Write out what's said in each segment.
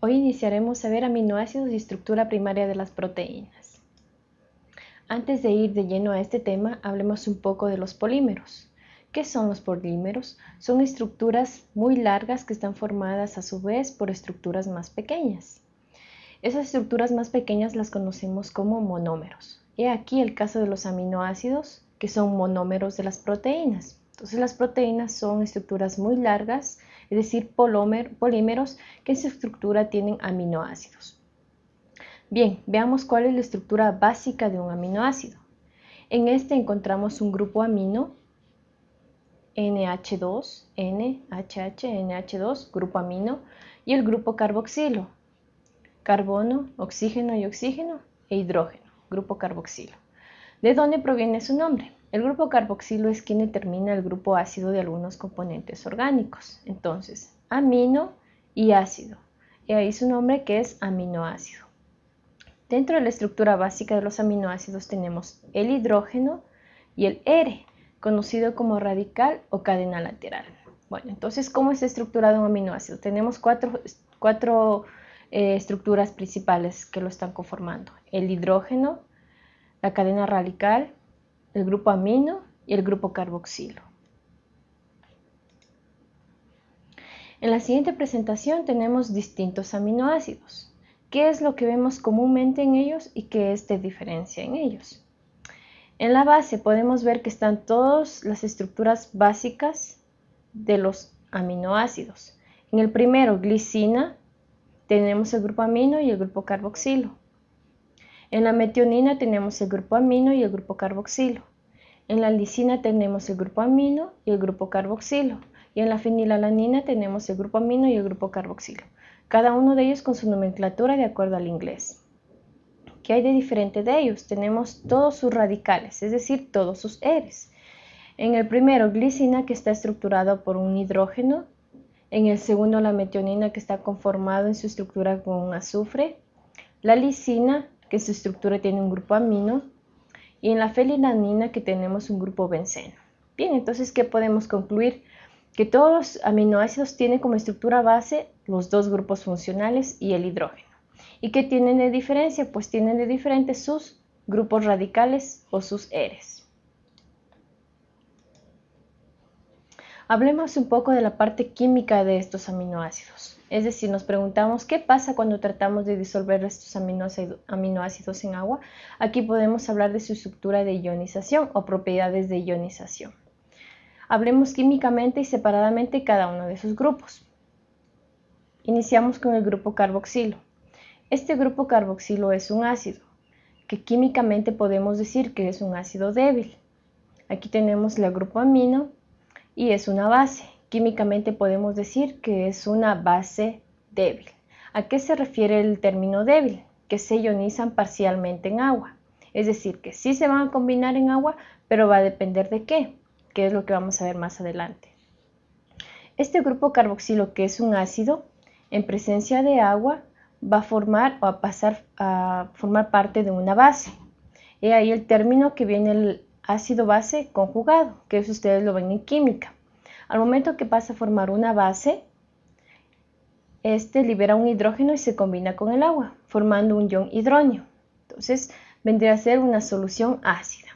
Hoy iniciaremos a ver aminoácidos y estructura primaria de las proteínas. Antes de ir de lleno a este tema, hablemos un poco de los polímeros. ¿Qué son los polímeros? Son estructuras muy largas que están formadas a su vez por estructuras más pequeñas. Esas estructuras más pequeñas las conocemos como monómeros. He aquí el caso de los aminoácidos, que son monómeros de las proteínas. Entonces las proteínas son estructuras muy largas es decir, polímeros que en su estructura tienen aminoácidos. Bien, veamos cuál es la estructura básica de un aminoácido. En este encontramos un grupo amino, NH2, NHH, NH2, grupo amino, y el grupo carboxilo, carbono, oxígeno y oxígeno, e hidrógeno, grupo carboxilo. ¿De dónde proviene su nombre? El grupo carboxilo es quien determina el grupo ácido de algunos componentes orgánicos. Entonces, amino y ácido. Y ahí su nombre que es aminoácido. Dentro de la estructura básica de los aminoácidos tenemos el hidrógeno y el R, conocido como radical o cadena lateral. Bueno, entonces, ¿cómo está estructurado un aminoácido? Tenemos cuatro, eh, estructuras principales que lo están conformando. El hidrógeno, la cadena radical, el grupo amino y el grupo carboxilo. En la siguiente presentación tenemos distintos aminoácidos. ¿Qué es lo que vemos comúnmente en ellos y qué es de diferencia en ellos? En la base podemos ver que están todas las estructuras básicas de los aminoácidos. En el primero, glicina, tenemos el grupo amino y el grupo carboxilo. En la metionina tenemos el grupo amino y el grupo carboxilo. En la lisina tenemos el grupo amino y el grupo carboxilo. Y en la fenilalanina tenemos el grupo amino y el grupo carboxilo. Cada uno de ellos con su nomenclatura de acuerdo al inglés. ¿Qué hay de diferente de ellos? Tenemos todos sus radicales, es decir, todos sus eres. En el primero, glicina, que está estructurado por un hidrógeno. En el segundo, la metionina, que está conformado en su estructura con azufre. La lisina, que su estructura tiene un grupo amino, y en la felilanina que tenemos un grupo benceno. Bien, entonces, ¿qué podemos concluir? Que todos los aminoácidos tienen como estructura base los dos grupos funcionales y el hidrógeno. ¿Y qué tienen de diferencia? Pues tienen de diferente sus grupos radicales o sus eres. Hablemos un poco de la parte química de estos aminoácidos. Es decir, nos preguntamos qué pasa cuando tratamos de disolver estos aminoácidos en agua. Aquí podemos hablar de su estructura de ionización o propiedades de ionización. Hablemos químicamente y separadamente cada uno de sus grupos. Iniciamos con el grupo carboxilo. Este grupo carboxilo es un ácido, que químicamente podemos decir que es un ácido débil. Aquí tenemos el grupo amino y es una base. Químicamente podemos decir que es una base débil. ¿A qué se refiere el término débil? Que se ionizan parcialmente en agua. Es decir, que sí se van a combinar en agua, pero va a depender de qué, que es lo que vamos a ver más adelante. Este grupo carboxilo, que es un ácido, en presencia de agua, va a formar o a pasar a formar parte de una base. Y ahí el término que viene el ácido base conjugado, que eso ustedes lo ven en química. Al momento que pasa a formar una base, este libera un hidrógeno y se combina con el agua, formando un ion hidróneo. Entonces, vendría a ser una solución ácida.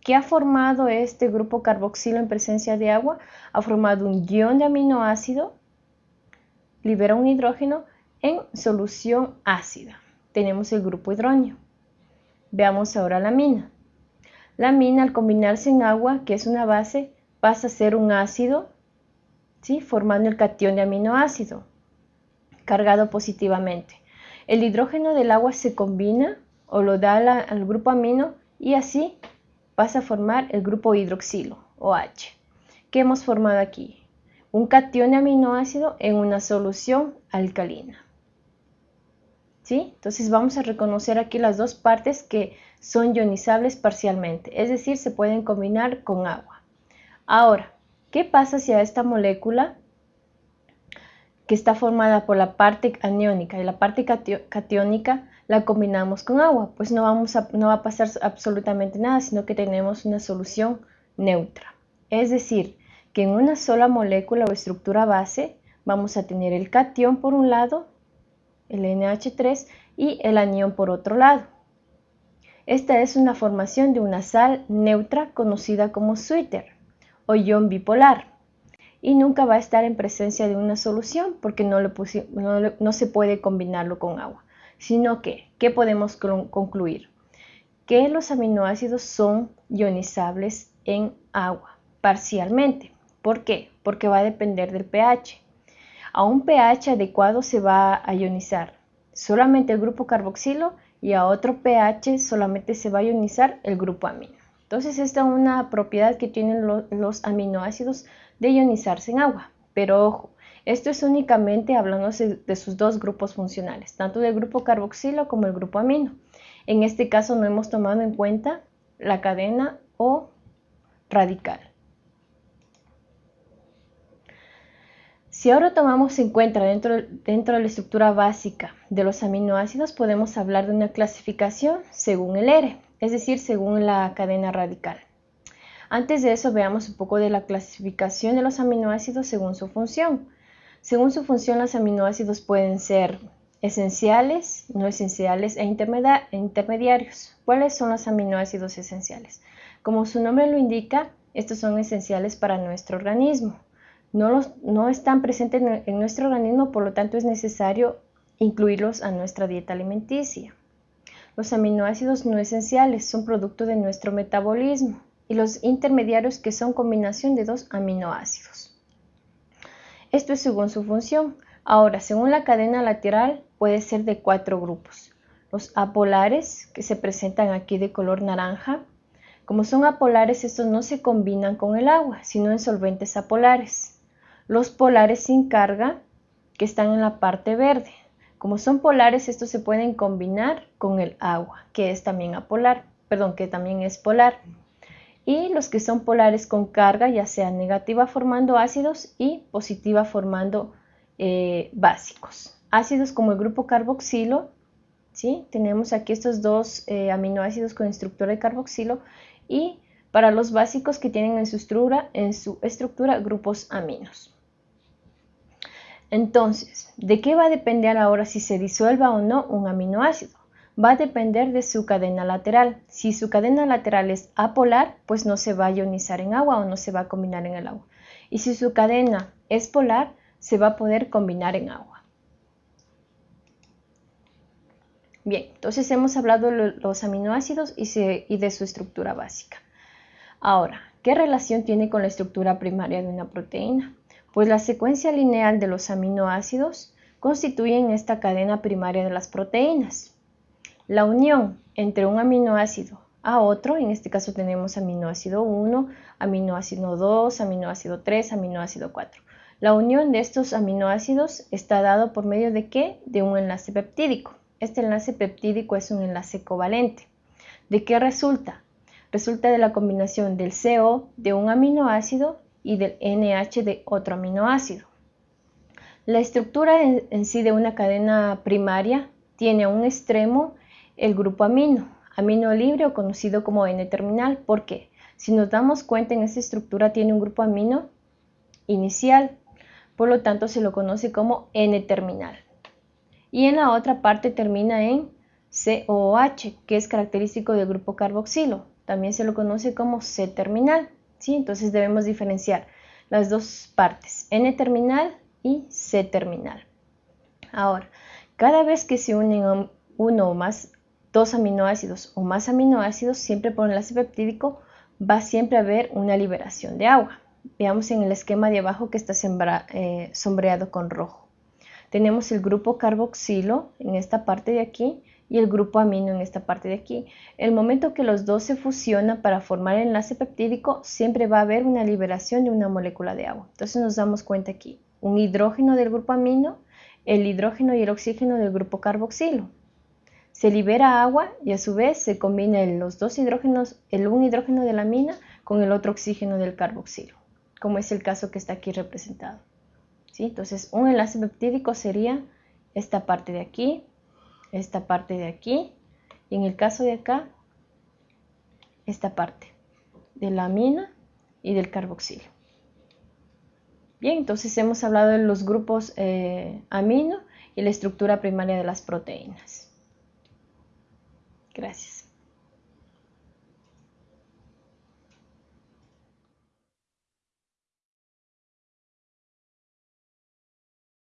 ¿Qué ha formado este grupo carboxilo en presencia de agua? Ha formado un ion de aminoácido, libera un hidrógeno en solución ácida. Tenemos el grupo hidróneo. Veamos ahora la mina. La mina al combinarse en agua, que es una base, pasa a ser un ácido, ¿sí? formando el catión de aminoácido, cargado positivamente. El hidrógeno del agua se combina o lo da al grupo amino y así pasa a formar el grupo hidroxilo o H. ¿Qué hemos formado aquí? Un catión de aminoácido en una solución alcalina. ¿Sí? Entonces vamos a reconocer aquí las dos partes que son ionizables parcialmente, es decir, se pueden combinar con agua. Ahora, ¿qué pasa si a esta molécula que está formada por la parte aniónica y la parte catiónica la combinamos con agua? Pues no, vamos a, no va a pasar absolutamente nada, sino que tenemos una solución neutra. Es decir, que en una sola molécula o estructura base vamos a tener el catión por un lado, el NH3, y el anión por otro lado. Esta es una formación de una sal neutra conocida como sweeter o ion bipolar y nunca va a estar en presencia de una solución porque no, no se puede combinarlo con agua, sino que, ¿qué podemos concluir? Que los aminoácidos son ionizables en agua, parcialmente. ¿Por qué? Porque va a depender del pH. A un pH adecuado se va a ionizar solamente el grupo carboxilo y a otro pH solamente se va a ionizar el grupo amino. Entonces esta es una propiedad que tienen los aminoácidos de ionizarse en agua. Pero ojo, esto es únicamente hablando de sus dos grupos funcionales, tanto del grupo carboxilo como el grupo amino. En este caso no hemos tomado en cuenta la cadena o radical. Si ahora tomamos en cuenta dentro, dentro, de la estructura básica de los aminoácidos, podemos hablar de una clasificación según el R, es decir, según la cadena radical. Antes de eso, veamos un poco de la clasificación de los aminoácidos según su función. Según su función, los aminoácidos pueden ser esenciales, no esenciales e intermediarios. ¿Cuáles son los aminoácidos esenciales? Como su nombre lo indica, estos son esenciales para nuestro organismo no, están presentes en nuestro organismo, por lo tanto es necesario incluirlos a nuestra dieta alimenticia. Los aminoácidos no esenciales son producto de nuestro metabolismo y los intermediarios que son combinación de dos aminoácidos. Esto es según su función. Ahora, según la cadena lateral, puede ser de cuatro grupos. Los apolares, que se presentan aquí de color naranja. Como son apolares, estos no se combinan con el agua, sino en solventes apolares los polares sin carga que están en la parte verde. Como son polares, estos se pueden combinar con el agua, que es también apolar, perdón, que también es polar. Y los que son polares con carga, ya sea negativa formando ácidos y positiva formando eh, básicos. Ácidos como el grupo carboxilo, ¿sí? tenemos aquí estos dos eh, aminoácidos con estructura de carboxilo y para los básicos que tienen en su estructura, en su estructura grupos aminos. Entonces, ¿de qué va a depender ahora si se disuelva o no un aminoácido? Va a depender de su cadena lateral. Si su cadena lateral es apolar, pues no se va a ionizar en agua o no se va a combinar en el agua. Y si su cadena es polar, se va a poder combinar en agua. Bien, entonces hemos hablado de los aminoácidos y, de su estructura básica. Ahora, ¿qué relación tiene con la estructura primaria de una proteína? Pues la secuencia lineal de los aminoácidos constituyen esta cadena primaria de las proteínas. La unión entre un aminoácido a otro, en este caso tenemos aminoácido 1, aminoácido 2, aminoácido 3, aminoácido 4. La unión de estos aminoácidos está dado por medio de qué? De un enlace peptídico. Este enlace peptídico es un enlace covalente. ¿De qué resulta? Resulta de la combinación del CO de un aminoácido y del NH de otro aminoácido. La estructura en, sí de una cadena primaria tiene a un extremo el grupo amino, amino libre o conocido como N-terminal. ¿Por qué? Si nos damos cuenta, en esta estructura tiene un grupo amino inicial, por lo tanto se lo conoce como N-terminal. Y en la otra parte termina en COOH, que es característico del grupo carboxilo. También se lo conoce como C-terminal. Entonces debemos diferenciar las dos partes, N-terminal y C-terminal. Ahora, cada vez que se unen uno o más, dos aminoácidos o más aminoácidos, siempre por enlace peptídico, va siempre a haber una liberación de agua. Veamos en el esquema de abajo que está eh, sombreado con rojo. Tenemos el grupo carboxilo en esta parte de aquí y el grupo amino en esta parte de aquí. El momento que los dos se fusionan para formar el enlace peptídico, siempre va a haber una liberación de una molécula de agua. Entonces nos damos cuenta aquí, un hidrógeno del grupo amino, el hidrógeno y el oxígeno del grupo carboxilo. Se libera agua y a su vez se combinan los dos hidrógenos, el un hidrógeno de la amina con el otro oxígeno del carboxilo, como es el caso que está aquí representado. ¿Sí? Entonces un enlace peptídico sería esta parte de aquí, esta parte de aquí y en el caso de acá esta parte de la amina y del carboxilo. Bien, entonces hemos hablado de los grupos eh, amino y la estructura primaria de las proteínas. Gracias.